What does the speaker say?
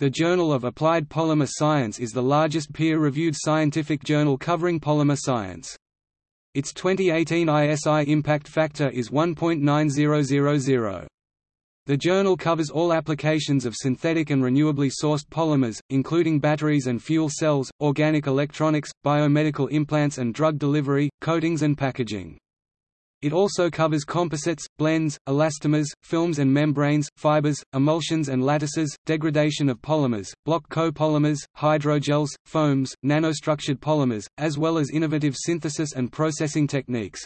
The Journal of Applied Polymer Science is the largest peer-reviewed scientific journal covering polymer science. Its 2018 ISI impact factor is 1.9000. The journal covers all applications of synthetic and renewably sourced polymers, including batteries and fuel cells, organic electronics, biomedical implants and drug delivery, coatings and packaging. It also covers composites, blends, elastomers, films and membranes, fibers, emulsions and lattices, degradation of polymers, block copolymers, hydrogels, foams, nanostructured polymers, as well as innovative synthesis and processing techniques.